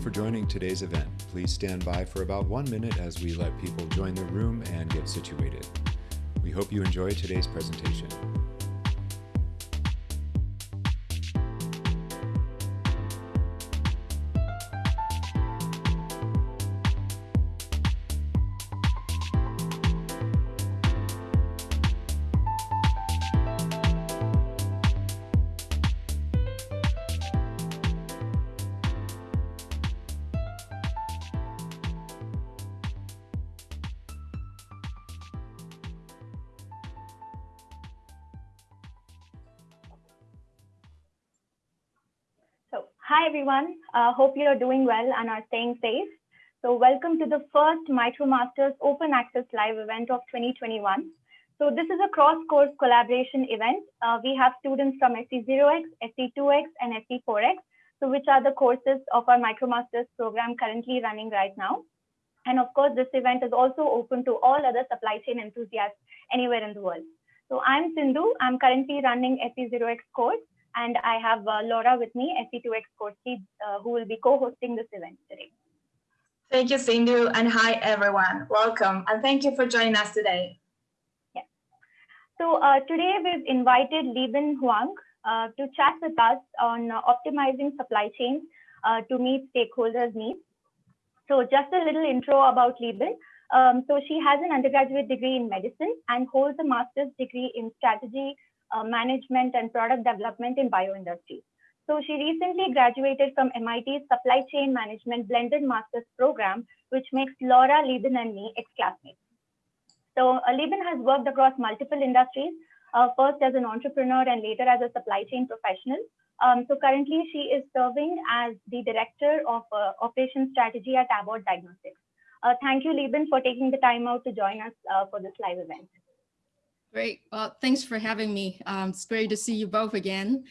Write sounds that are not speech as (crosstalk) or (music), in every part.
You for joining today's event. Please stand by for about one minute as we let people join the room and get situated. We hope you enjoy today's presentation. Everyone. Uh, hope you're doing well and are staying safe. So welcome to the first MicroMasters Open Access Live event of 2021. So this is a cross-course collaboration event. Uh, we have students from SC0X, SC2X, and SC4X, so which are the courses of our MicroMasters program currently running right now. And of course, this event is also open to all other supply chain enthusiasts anywhere in the world. So I'm Sindhu. I'm currently running SC0X course and I have uh, Laura with me, SC2X course lead, uh, who will be co-hosting this event today. Thank you, Sindhu, and hi, everyone. Welcome, and thank you for joining us today. Yeah. So uh, today we've invited Libin Huang uh, to chat with us on uh, optimizing supply chains uh, to meet stakeholders' needs. So just a little intro about Libin. Um, so she has an undergraduate degree in medicine and holds a master's degree in strategy uh, management and product development in bioindustry. So she recently graduated from MIT's Supply Chain Management Blended Masters program, which makes Laura, Libin, and me ex-classmates. So uh, Libin has worked across multiple industries, uh, first as an entrepreneur and later as a supply chain professional. Um, so currently she is serving as the director of uh, operations strategy at Abbott Diagnostics. Uh, thank you, Libin, for taking the time out to join us uh, for this live event. Great. Well, thanks for having me. Um, it's great to see you both again.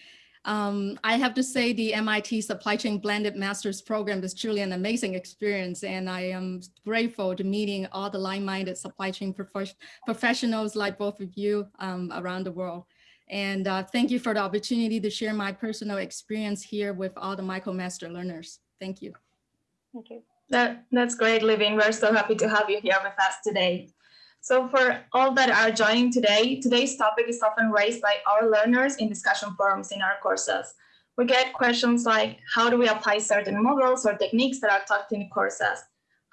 Um, I have to say the MIT Supply Chain Blended Masters program is truly an amazing experience, and I am grateful to meeting all the like-minded supply chain prof professionals like both of you um, around the world. And uh, thank you for the opportunity to share my personal experience here with all the MicroMaster learners. Thank you. Thank you. That, that's great, Libin. We're so happy to have you here with us today. So for all that are joining today, today's topic is often raised by our learners in discussion forums in our courses. We get questions like, how do we apply certain models or techniques that are taught in courses?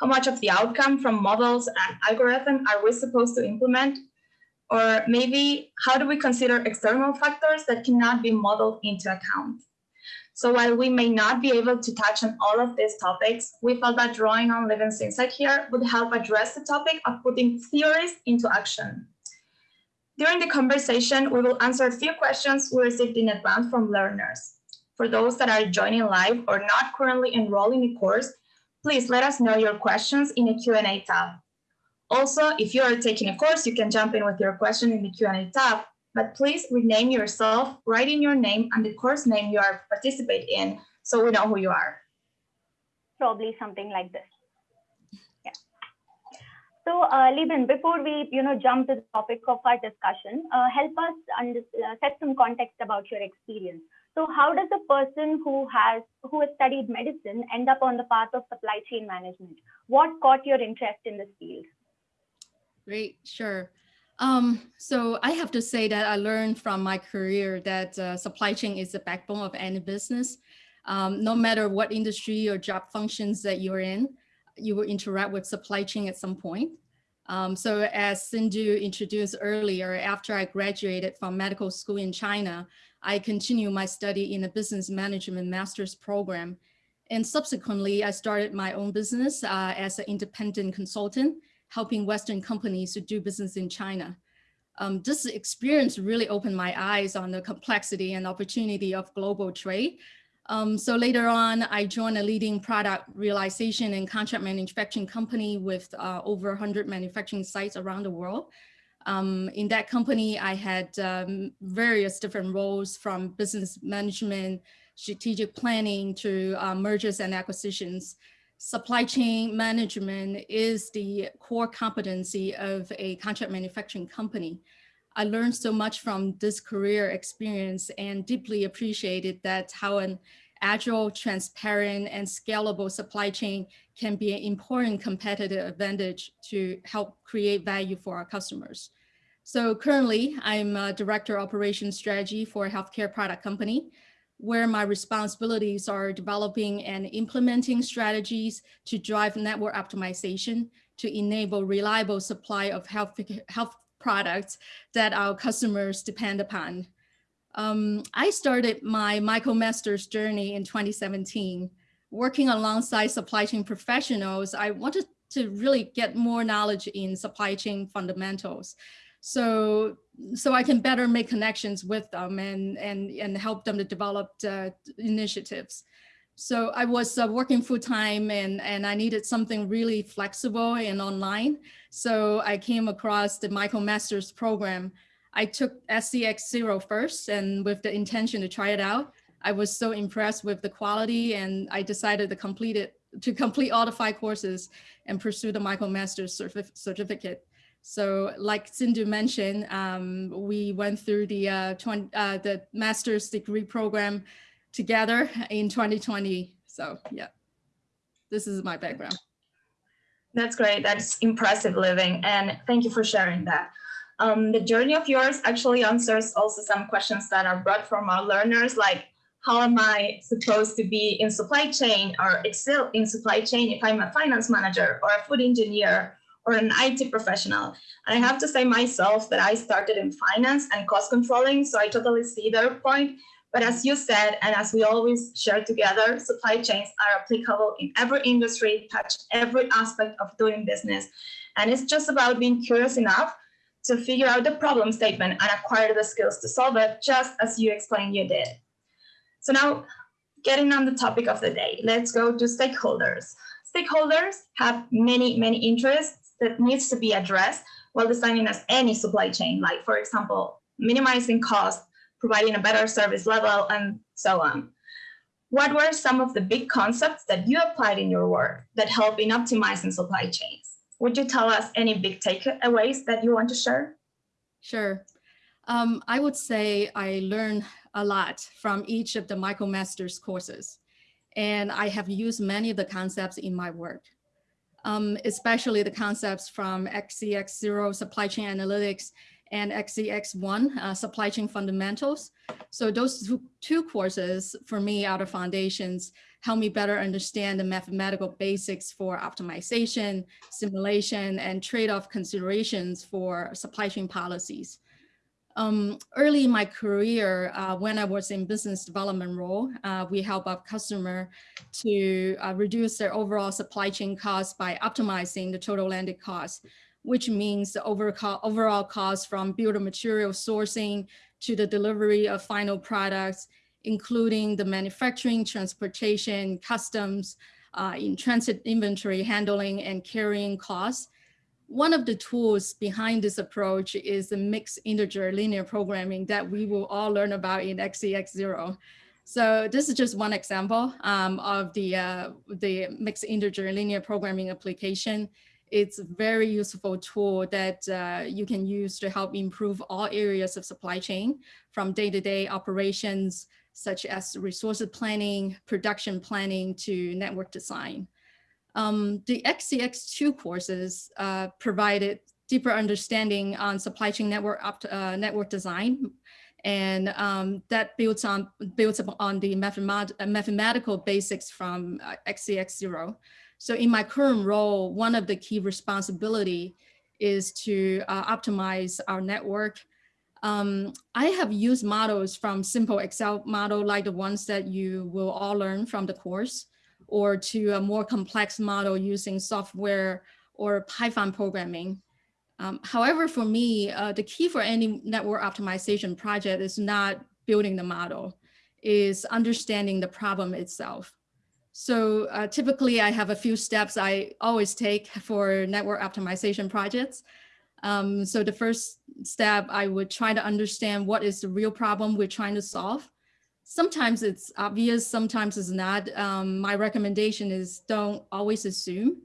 How much of the outcome from models and algorithm are we supposed to implement? Or maybe, how do we consider external factors that cannot be modeled into account? So while we may not be able to touch on all of these topics, we felt that drawing on Libin's insight here would help address the topic of putting theories into action. During the conversation, we will answer a few questions we received in advance from learners. For those that are joining live or not currently enrolled in the course, please let us know your questions in the Q&A tab. Also, if you are taking a course, you can jump in with your question in the Q&A tab, but please rename yourself, write in your name and the course name you are participate in so we know who you are. Probably something like this. Yeah. So uh, Libin, before we you know jump to the topic of our discussion, uh, help us under, uh, set some context about your experience. So how does a person who has who has studied medicine end up on the path of supply chain management? What caught your interest in this field? Great, sure. Um, so I have to say that I learned from my career that uh, supply chain is the backbone of any business. Um, no matter what industry or job functions that you're in, you will interact with supply chain at some point. Um, so as Sindhu introduced earlier, after I graduated from medical school in China, I continued my study in a business management master's program. And subsequently, I started my own business uh, as an independent consultant helping Western companies to do business in China. Um, this experience really opened my eyes on the complexity and opportunity of global trade. Um, so later on, I joined a leading product realization and contract manufacturing company with uh, over 100 manufacturing sites around the world. Um, in that company, I had um, various different roles from business management, strategic planning to uh, mergers and acquisitions supply chain management is the core competency of a contract manufacturing company. I learned so much from this career experience and deeply appreciated that how an agile, transparent, and scalable supply chain can be an important competitive advantage to help create value for our customers. So currently, I'm a director of operations strategy for a healthcare product company, where my responsibilities are developing and implementing strategies to drive network optimization to enable reliable supply of health, health products that our customers depend upon. Um, I started my MicroMasters journey in 2017. Working alongside supply chain professionals, I wanted to really get more knowledge in supply chain fundamentals. So, so I can better make connections with them and, and, and help them to develop initiatives. So I was uh, working full time and, and I needed something really flexible and online. So I came across the MicroMasters program I took SCX Zero first and with the intention to try it out. I was so impressed with the quality and I decided to complete it, to complete all the five courses and pursue the MicroMasters certif certificate. So like Sindhu mentioned, um, we went through the, uh, 20, uh, the master's degree program together in 2020. So yeah, this is my background. That's great. That's impressive Libin. And thank you for sharing that. Um, the journey of yours actually answers also some questions that are brought from our learners, like how am I supposed to be in supply chain or excel in supply chain if I'm a finance manager or a food engineer or an IT professional? And I have to say myself that I started in finance and cost controlling, so I totally see their point. But as you said, and as we always share together, supply chains are applicable in every industry, touch every aspect of doing business. And it's just about being curious enough to figure out the problem statement and acquire the skills to solve it, just as you explained you did. So now, getting on the topic of the day, let's go to stakeholders. Stakeholders have many, many interests that needs to be addressed while designing as any supply chain, like for example, minimizing cost, providing a better service level, and so on. What were some of the big concepts that you applied in your work that help in optimizing supply chains? Would you tell us any big takeaways that you want to share? Sure. Um, I would say I learned a lot from each of the MicroMasters courses, and I have used many of the concepts in my work, um, especially the concepts from SCX0 supply chain analytics and SCX1 uh, supply chain fundamentals. So those two, courses for me out of foundations help me better understand the mathematical basics for optimization, simulation, and trade-off considerations for supply chain policies. Um, early in my career, uh, when I was in business development role, uh, we help our customer to uh, reduce their overall supply chain costs by optimizing the total landed cost, which means the overall cost from bill of material sourcing to the delivery of final products including the manufacturing, transportation, customs, uh, in transit inventory handling and carrying costs. One of the tools behind this approach is the mixed integer linear programming that we will all learn about in SCX0. So this is just one example um, of the, uh, the mixed integer linear programming application. It's a very useful tool that uh, you can use to help improve all areas of supply chain from day-to-day -day operations such as resource planning, production planning to network design. Um, the SCX2 courses uh, provided deeper understanding on supply chain network uh, network design, and um, that builds on builds on the mathemat mathematical basics from uh, SCX0. So in my current role, one of the key responsibility is to uh, optimize our network. Um, I have used models from simple Excel model like the ones that you will all learn from the course or to a more complex model using software or Python programming. Um, however, for me, uh, the key for any network optimization project is not building the model, is understanding the problem itself. So uh, typically I have a few steps I always take for network optimization projects. Um, so the first step, I would try to understand what is the real problem we're trying to solve. Sometimes it's obvious, sometimes it's not. Um, my recommendation is don't always assume.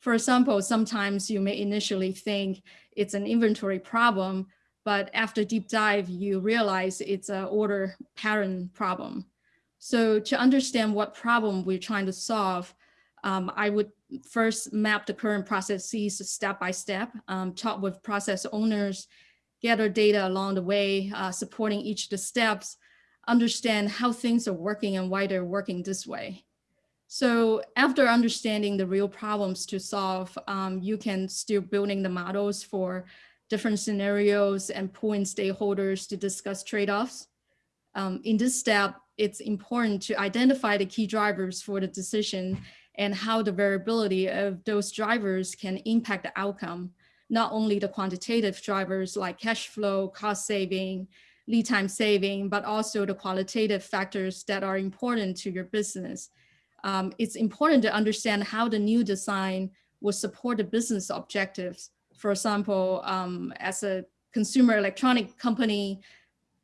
For example, sometimes you may initially think it's an inventory problem, but after deep dive, you realize it's an order pattern problem. So to understand what problem we're trying to solve, um, I would first map the current processes step by step, um, talk with process owners, gather data along the way, uh, supporting each of the steps, understand how things are working and why they're working this way. So after understanding the real problems to solve, um, you can still building the models for different scenarios and pulling stakeholders to discuss trade-offs. Um, in this step, it's important to identify the key drivers for the decision and how the variability of those drivers can impact the outcome, not only the quantitative drivers like cash flow, cost saving, lead time saving, but also the qualitative factors that are important to your business. Um, it's important to understand how the new design will support the business objectives. For example, um, as a consumer electronic company,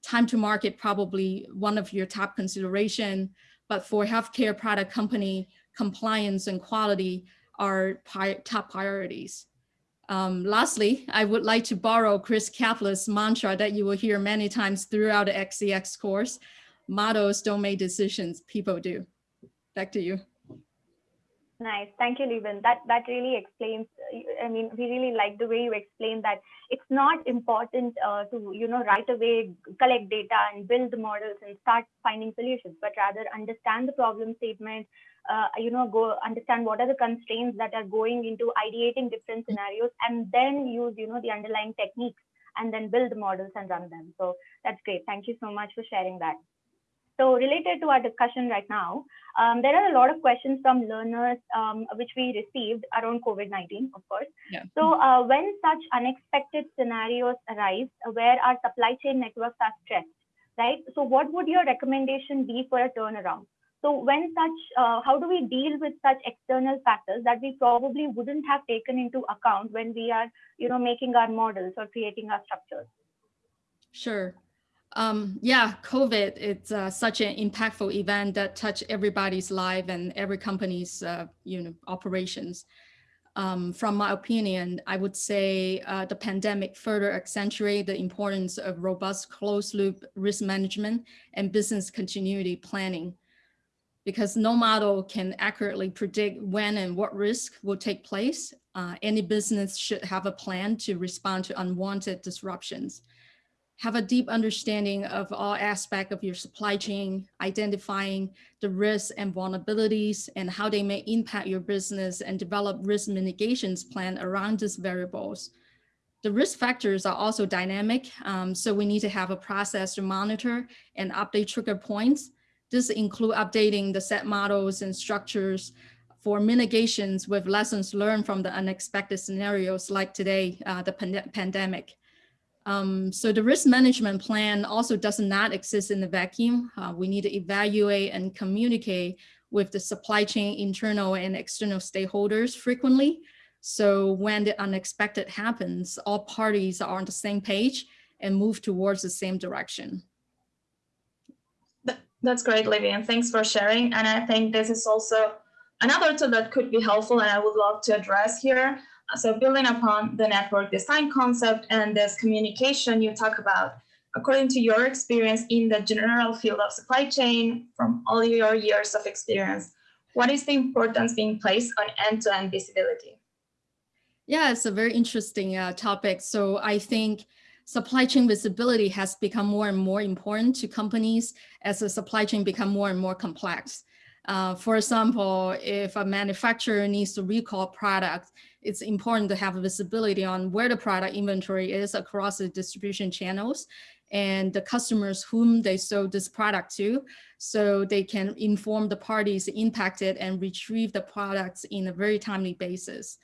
time to market probably one of your top consideration, but for healthcare product company, compliance and quality are top priorities. Um, lastly, I would like to borrow Chris Caplice's mantra that you will hear many times throughout the SCX course. Models don't make decisions, people do. Back to you. Nice. Thank you, Libin. That that really explains. I mean, we really like the way you explain that it's not important uh, to you know right away collect data and build the models and start finding solutions, but rather understand the problem statement. Uh, you know, go understand what are the constraints that are going into ideating different scenarios, and then use you know the underlying techniques and then build models and run them. So that's great. Thank you so much for sharing that. So related to our discussion right now, um, there are a lot of questions from learners um, which we received around COVID-19, of course. Yeah. So uh, when such unexpected scenarios arise where our supply chain networks are stressed, right? So what would your recommendation be for a turnaround? So when such, uh, how do we deal with such external factors that we probably wouldn't have taken into account when we are, you know, making our models or creating our structures? Sure. Um, yeah, COVID, it's uh, such an impactful event that touched everybody's life and every company's uh, you know, operations. Um, from my opinion, I would say uh, the pandemic further accentuated the importance of robust closed loop risk management and business continuity planning because no model can accurately predict when and what risk will take place. Uh, any business should have a plan to respond to unwanted disruptions have a deep understanding of all aspects of your supply chain, identifying the risks and vulnerabilities and how they may impact your business and develop risk mitigations plan around these variables. The risk factors are also dynamic, um, so we need to have a process to monitor and update trigger points. This include updating the set models and structures for mitigations with lessons learned from the unexpected scenarios like today, uh, the pand pandemic. Um, so the risk management plan also does not exist in the vacuum. Uh, we need to evaluate and communicate with the supply chain internal and external stakeholders frequently. So when the unexpected happens, all parties are on the same page and move towards the same direction. That's great, Livy, and thanks for sharing. And I think this is also another tool that could be helpful and I would love to address here so building upon the network design concept and this communication you talk about, according to your experience in the general field of supply chain from all your years of experience, what is the importance being placed on end-to-end -end visibility? Yeah, it's a very interesting uh, topic. So I think supply chain visibility has become more and more important to companies as the supply chain become more and more complex. Uh, for example, if a manufacturer needs to recall product, it's important to have visibility on where the product inventory is across the distribution channels and the customers whom they sold this product to, so they can inform the parties impacted and retrieve the products in a very timely basis.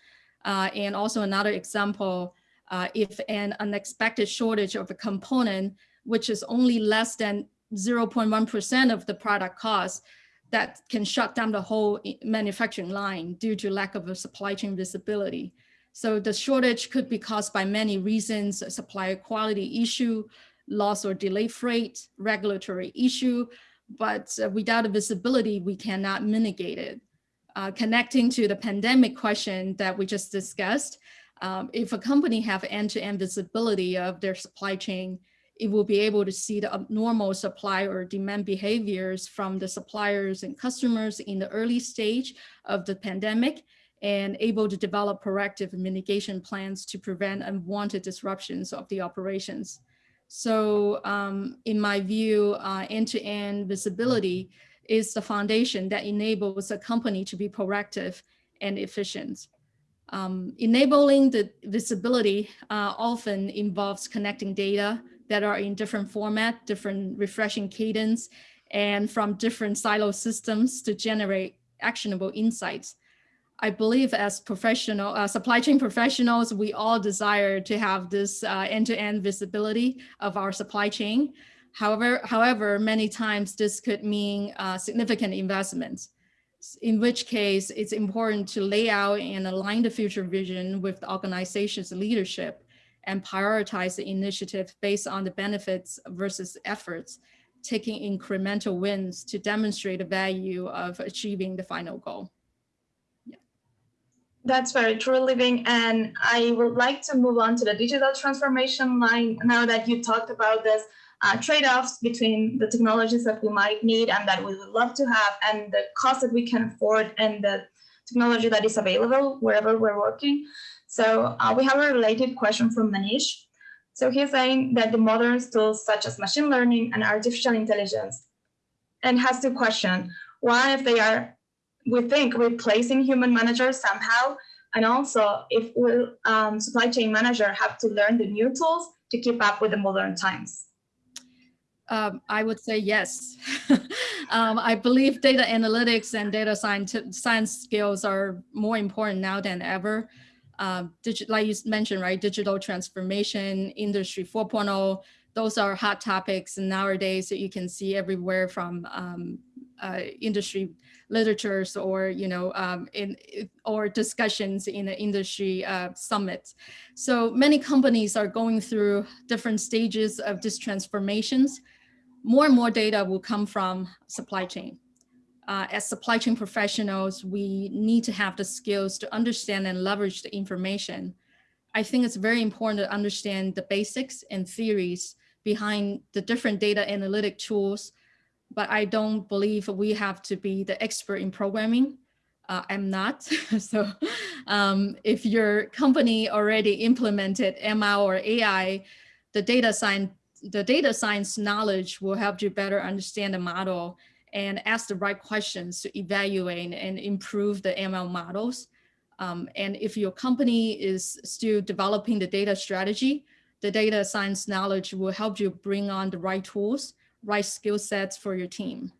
Uh, and also another example, uh, if an unexpected shortage of a component, which is only less than 0.1% of the product cost, that can shut down the whole manufacturing line due to lack of a supply chain visibility. So the shortage could be caused by many reasons, supplier quality issue, loss or delay freight, regulatory issue, but uh, without a visibility, we cannot mitigate it. Uh, connecting to the pandemic question that we just discussed, um, if a company have end-to-end -end visibility of their supply chain, it will be able to see the abnormal supply or demand behaviors from the suppliers and customers in the early stage of the pandemic and able to develop proactive mitigation plans to prevent unwanted disruptions of the operations. So um, in my view, uh, end-to-end -end visibility is the foundation that enables a company to be proactive and efficient. Um, enabling the visibility uh, often involves connecting data that are in different format, different refreshing cadence, and from different silo systems to generate actionable insights. I believe as professional uh, supply chain professionals, we all desire to have this uh, end-to-end uh, -end visibility of our supply chain. However, however, many times this could mean uh, significant investments, in which case it's important to lay out and align the future vision with the organization's leadership and prioritize the initiative based on the benefits versus efforts, taking incremental wins to demonstrate the value of achieving the final goal. That's very true, Libin. And I would like to move on to the digital transformation line now that you talked about this uh, trade-offs between the technologies that we might need and that we would love to have and the cost that we can afford and the technology that is available wherever we're working. So uh, we have a related question from Manish. So he's saying that the modern tools such as machine learning and artificial intelligence and has to question why if they are, we think, replacing human managers somehow, and also if will um, supply chain manager have to learn the new tools to keep up with the modern times? Um, I would say yes. (laughs) um, I believe data analytics and data science, science skills are more important now than ever. Um, like you mentioned, right, digital transformation, industry 4.0, those are hot topics nowadays that you can see everywhere from um, uh, industry literatures or, you know, um, in, or discussions in the industry uh, summits. So many companies are going through different stages of these transformations more and more data will come from supply chain. Uh, as supply chain professionals, we need to have the skills to understand and leverage the information. I think it's very important to understand the basics and theories behind the different data analytic tools, but I don't believe we have to be the expert in programming. Uh, I'm not. (laughs) so um, if your company already implemented ML or AI, the data science the data science knowledge will help you better understand the model and ask the right questions to evaluate and improve the ML models. Um, and if your company is still developing the data strategy, the data science knowledge will help you bring on the right tools, right skill sets for your team.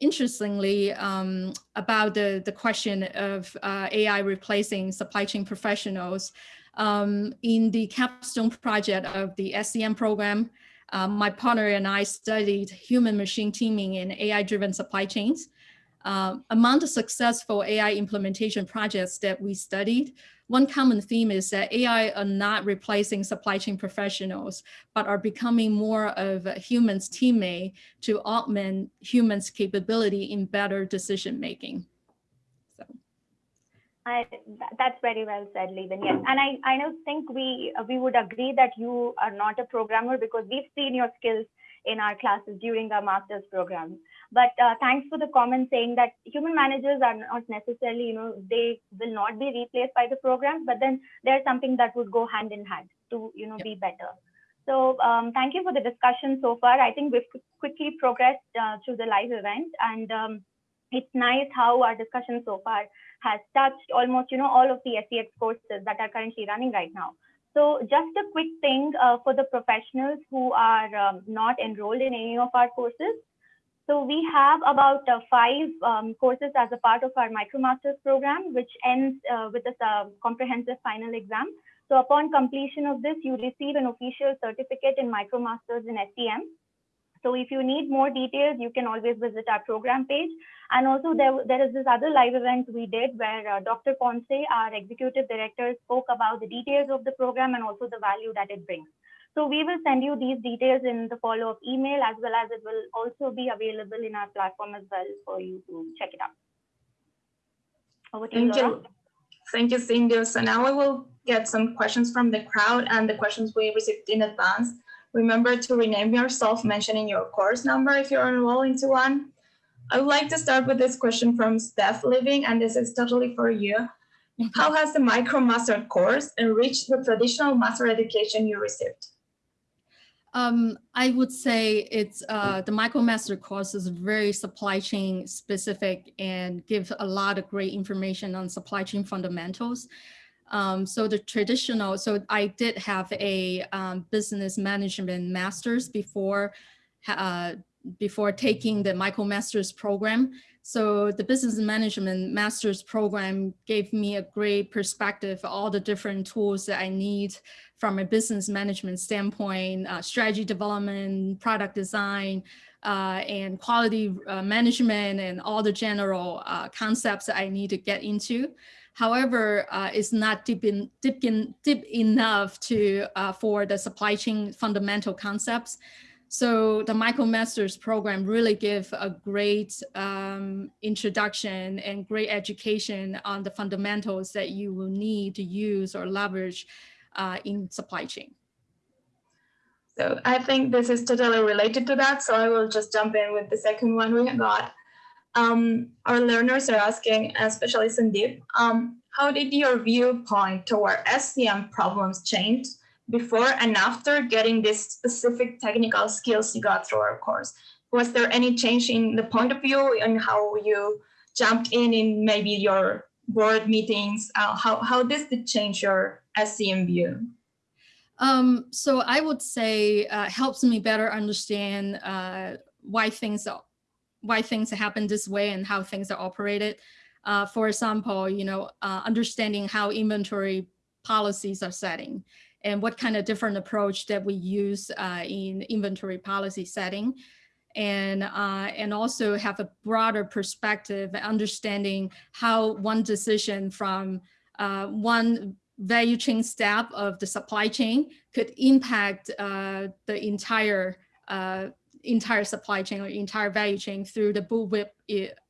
Interestingly, um, about the, the question of uh, AI replacing supply chain professionals, um, in the capstone project of the SCM program, um, my partner and I studied human machine teaming in AI-driven supply chains. Um, among the successful AI implementation projects that we studied, one common theme is that AI are not replacing supply chain professionals, but are becoming more of a human's teammate to augment humans' capability in better decision making. I, that's very well said, Libin. Yes, and I, I don't think we we would agree that you are not a programmer because we've seen your skills in our classes during our master's program. But uh, thanks for the comment saying that human managers are not necessarily, you know, they will not be replaced by the programs, but then there's something that would go hand in hand to, you know, yep. be better. So um, thank you for the discussion so far. I think we've quickly progressed uh, through the live event and um, it's nice how our discussion so far has touched almost, you know, all of the SCX courses that are currently running right now. So just a quick thing uh, for the professionals who are um, not enrolled in any of our courses. So we have about uh, five um, courses as a part of our MicroMasters program, which ends uh, with a uh, comprehensive final exam. So upon completion of this, you receive an official certificate in MicroMasters in SCM. So if you need more details, you can always visit our program page. And also there, there is this other live event we did where uh, Dr. Ponce, our executive director, spoke about the details of the program and also the value that it brings. So we will send you these details in the follow-up email as well as it will also be available in our platform as well for you to check it out. Over to Thank you. you. Thank you, Sindhu. So now we will get some questions from the crowd and the questions we received in advance remember to rename yourself mentioning your course number if you're enrolled into one. I would like to start with this question from Steph Libin, and this is totally for you. How has the MicroMaster course enriched the traditional master education you received? Um, I would say it's uh, the MicroMaster course is very supply chain specific and gives a lot of great information on supply chain fundamentals. Um, so the traditional, so I did have a um, business management master's before uh, before taking the MicroMasters program. So the business management master's program gave me a great perspective, all the different tools that I need from a business management standpoint, uh, strategy development, product design, uh, and quality uh, management and all the general uh, concepts that I need to get into. However, uh, it's not deep, in, deep, in, deep enough to uh, for the supply chain fundamental concepts. So the MicroMasters program really give a great um, introduction and great education on the fundamentals that you will need to use or leverage uh, in supply chain. So I think this is totally related to that. So I will just jump in with the second one we got. Um, our learners are asking, especially Sandeep, um, how did your viewpoint toward SCM problems change before and after getting these specific technical skills you got through our course? Was there any change in the point of view and how you jumped in in maybe your board meetings? Uh, how, how this did change your SCM view? Um, so I would say uh, helps me better understand uh, why things are, why things happen this way and how things are operated. Uh, for example, you know, uh, understanding how inventory policies are setting and what kind of different approach that we use uh, in inventory policy setting and uh, and also have a broader perspective understanding how one decision from uh, one value chain step of the supply chain could impact uh, the entire entire supply chain or entire value chain through the bullwhip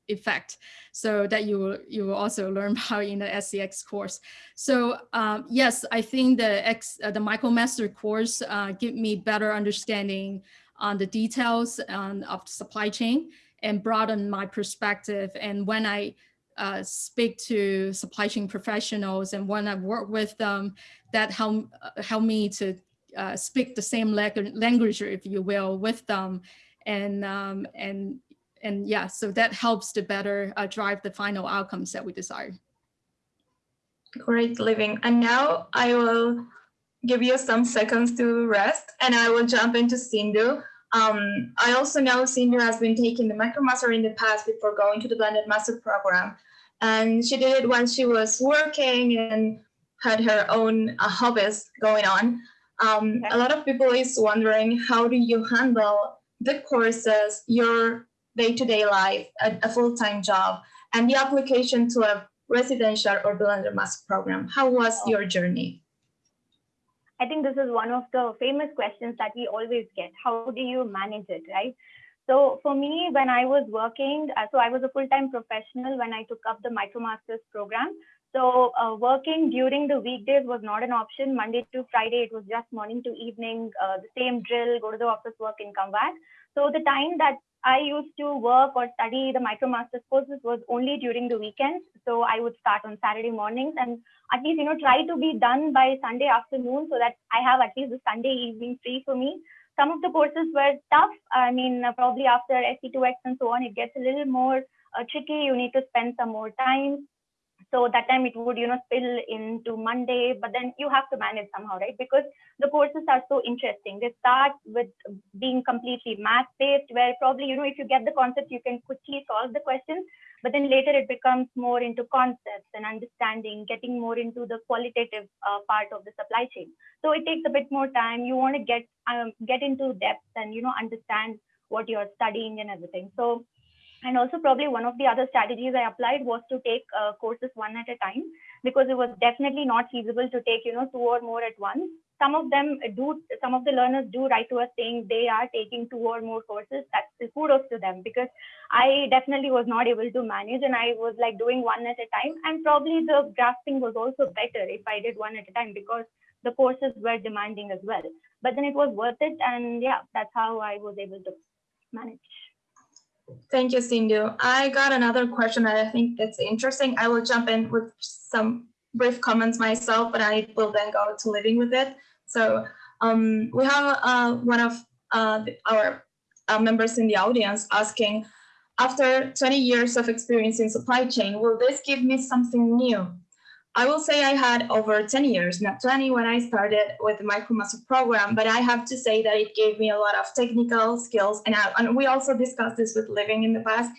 effect. So that you will, you will also learn (laughs) about in the SCX course. So um, yes, I think the X, uh, the MicroMaster course uh, give me better understanding on the details um, of the supply chain and broaden my perspective. And when I uh, speak to supply chain professionals and when I work with them, that help, uh, help me to uh, speak the same language, if you will, with them and um, and and yeah, so that helps to better uh, drive the final outcomes that we desire. Great Libin. And now I will give you some seconds to rest and I will jump into Sindhu. Um, I also know Sindhu has been taking the MicroMaster in the past before going to the Blended Master program. And she did it when she was working and had her own uh, hobbies going on. Um, okay. A lot of people is wondering, how do you handle the courses, your day-to-day life, a, a full-time job, and the application to a residential or blended master program. How was oh. your journey? I think this is one of the famous questions that we always get. How do you manage it, right? So for me, when I was working, uh, so I was a full-time professional when I took up the MicroMasters program. So uh, working during the weekdays was not an option. Monday to Friday, it was just morning to evening, uh, the same drill, go to the office work and come back. So the time that I used to work or study the MicroMasters courses was only during the weekends. So I would start on Saturday mornings and at least, you know, try to be done by Sunday afternoon so that I have at least the Sunday evening free for me. Some of the courses were tough. I mean, uh, probably after SC2X and so on, it gets a little more uh, tricky. You need to spend some more time so that time it would you know spill into monday but then you have to manage somehow right? Because the courses are so interesting. They start with being completely math based where probably you know if you get the concept you can quickly solve the questions but then later it becomes more into concepts and understanding getting more into the qualitative uh, part of the supply chain. So it takes a bit more time. You want to get um, get into depth and you know understand what you're studying and everything. So and also probably one of the other strategies I applied was to take uh, courses one at a time because it was definitely not feasible to take, you know, two or more at once. Some of them do, some of the learners do write to us saying they are taking two or more courses. That's kudos to them because I definitely was not able to manage and I was like doing one at a time. And probably the grasping was also better if I did one at a time because the courses were demanding as well. But then it was worth it. And yeah, that's how I was able to manage. Thank you, Sindhu. I got another question that I think it's interesting. I will jump in with some brief comments myself, but I will then go to Libin with it. So um, we have uh, one of uh, our uh, members in the audience asking, after 20 years of experience in supply chain, will this give me something new? I will say I had over 10 years, not 20 when I started with the MicroMaster program, but I have to say that it gave me a lot of technical skills. And, I, and we also discussed this with Libin in the past.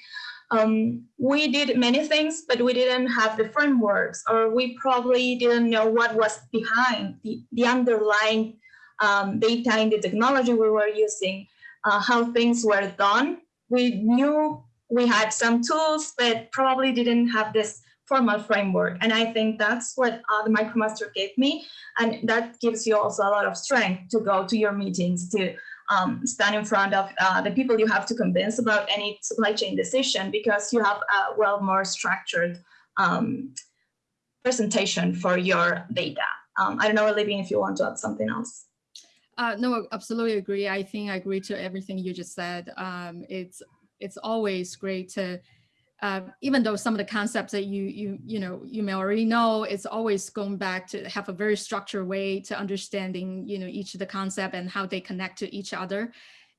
Um, we did many things, but we didn't have the frameworks, or we probably didn't know what was behind the, the underlying um, data in the technology we were using, uh, how things were done. We knew we had some tools, but probably didn't have this formal framework. And I think that's what uh, the MicroMaster gave me. And that gives you also a lot of strength to go to your meetings, to um, stand in front of uh, the people you have to convince about any supply chain decision because you have a well more structured um, presentation for your data. Um, I don't know, Olivia, if you want to add something else. Uh, no, absolutely agree. I think I agree to everything you just said. Um, it's it's always great to uh, even though some of the concepts that you you you know you may already know, it's always going back to have a very structured way to understanding you know each of the concept and how they connect to each other.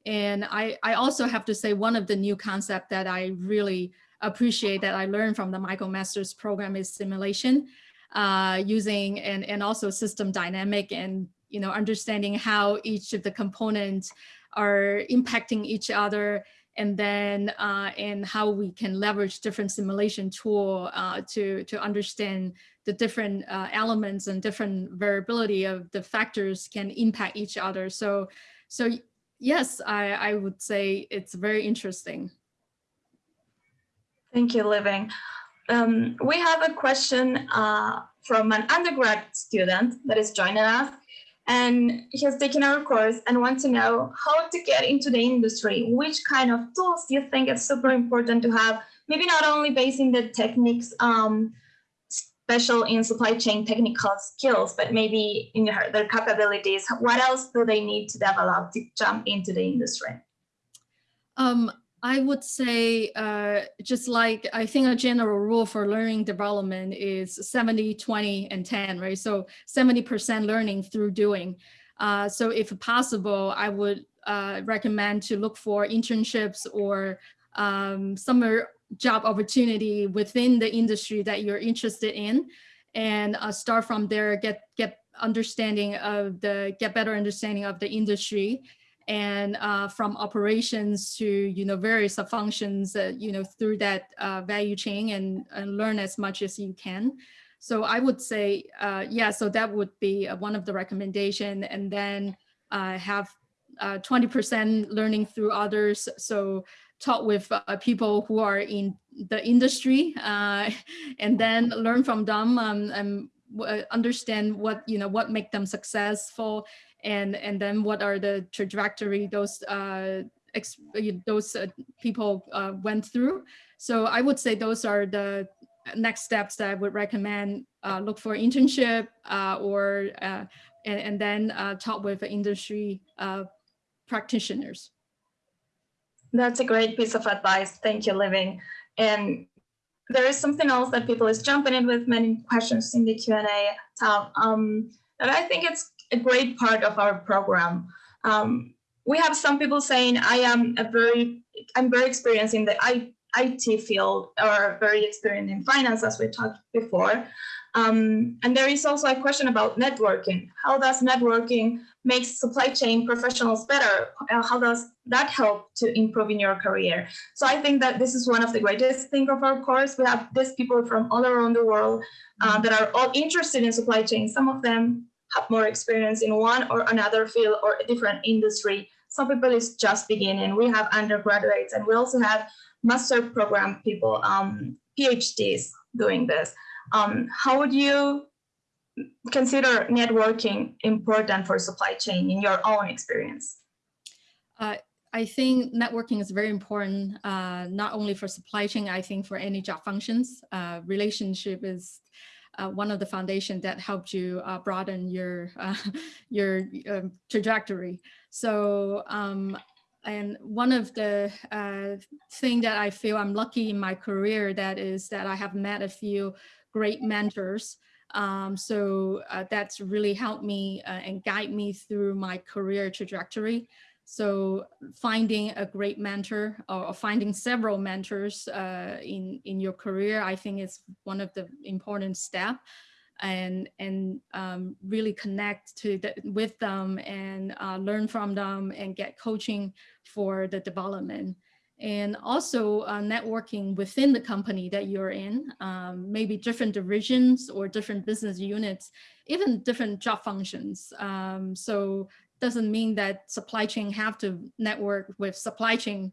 And I I also have to say one of the new concept that I really appreciate that I learned from the Michael MicroMasters program is simulation, uh, using and and also system dynamic and you know understanding how each of the components are impacting each other and then uh, and how we can leverage different simulation tool uh, to to understand the different uh, elements and different variability of the factors can impact each other. So so yes, I, I would say it's very interesting. Thank you, Libin. Um, we have a question uh, from an undergrad student that is joining us and he has taken our course and wants to know how to get into the industry. Which kind of tools do you think it's super important to have? Maybe not only based in the techniques, um, special in supply chain technical skills, but maybe in their, their capabilities. What else do they need to develop to jump into the industry? Um, I would say uh, just like I think a general rule for learning development is 70, 20, and 10, right? So 70% learning through doing. Uh, so if possible, I would uh, recommend to look for internships or um, summer job opportunity within the industry that you're interested in and uh, start from there, get, get understanding of the, get better understanding of the industry and uh, from operations to you know various functions uh, you know through that uh, value chain and, and, learn as much as you can. So I would say uh, yeah, so that would be uh, one of the recommendation, and then uh, have 20% learning through others. So talk with people who are in the industry, (laughs) and then learn from them um, and understand what you know what make them successful and and then what are the trajectory those uh, those uh, people uh, went through. So I would say those are the next steps that I would recommend. Uh, look for internship uh, or uh, and, and then talk with industry practitioners. That's a great piece of advice. Thank you, Libin. And there is something else that people is jumping in with many questions in the Q&A tab. Um, and I think it's a great part of our program. Um, we have some people saying I am a very, I'm very experienced in the IT field or very experienced in finance, as we talked before. Um, and there is also a question about networking. How does networking make supply chain professionals better? Uh, how does that help to improve in your career? So I think that this is one of the greatest things of our course. We have these people from all around the world uh, that are all interested in supply chain. Some of them have more experience in one or another field or a different industry. Some people is just beginning. We have undergraduates and we also have master program people, um, PhDs doing this. Um, how would you consider networking important for supply chain in your own experience? Uh, I think networking is very important, uh, not only for supply chain, I think for any job functions. Uh, relationship is one of the foundation that helped you uh, broaden your uh, (laughs) your um, trajectory. So um, and one of the uh, thing that I feel I'm lucky in my career that is that I have met a few great mentors. Um, so uh, that's really helped me uh, and guide me through my career trajectory. So finding a great mentor or finding several mentors uh, in, in your career, I think is one of the important step and, and um, really connect to the, with them and uh, learn from them and get coaching for the development and also uh, networking within the company that you're in, um, maybe different divisions or different business units, even different job functions. Um, so doesn't mean that supply chain have to network with supply chain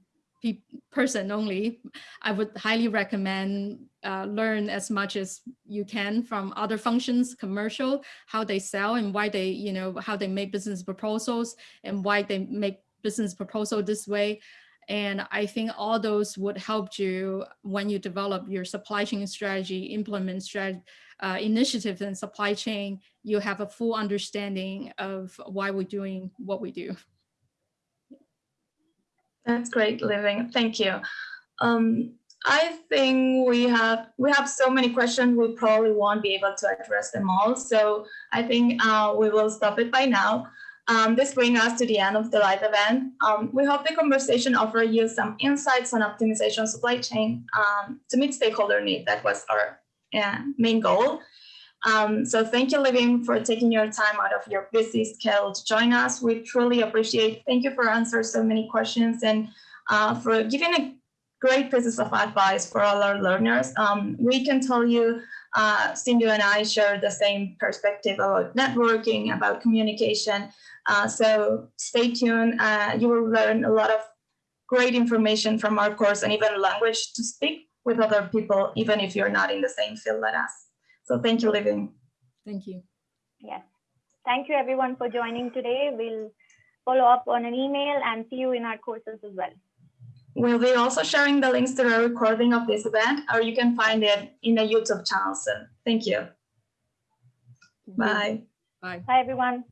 person only. I would highly recommend uh, learn as much as you can from other functions, commercial, how they sell and why they, you know, how they make business proposals and why they make business proposal this way. And I think all those would help you when you develop your supply chain strategy, implement strategy, uh, initiatives in supply chain, you have a full understanding of why we're doing what we do. That's great, Libin. Thank you. Um, I think we have we have so many questions. We probably won't be able to address them all. So I think uh, we will stop it by now. Um, this brings us to the end of the live event. Um, we hope the conversation offered you some insights on optimization supply chain um, to meet stakeholder need. That was our uh, main goal. Um, so thank you, Libin, for taking your time out of your busy schedule to join us. We truly appreciate. Thank you for answering so many questions and uh, for giving a great pieces of advice for all our learners. Um, we can tell you, uh, Sindhu and I share the same perspective about networking, about communication, uh, so stay tuned. Uh, you will learn a lot of great information from our course and even language to speak with other people, even if you're not in the same field as us. So thank you, Libin. Thank you. Yes. Thank you everyone for joining today. We'll follow up on an email and see you in our courses as well. We'll be also sharing the links to the recording of this event, or you can find it in the YouTube channel soon. Thank you. Bye. Bye. Bye, everyone.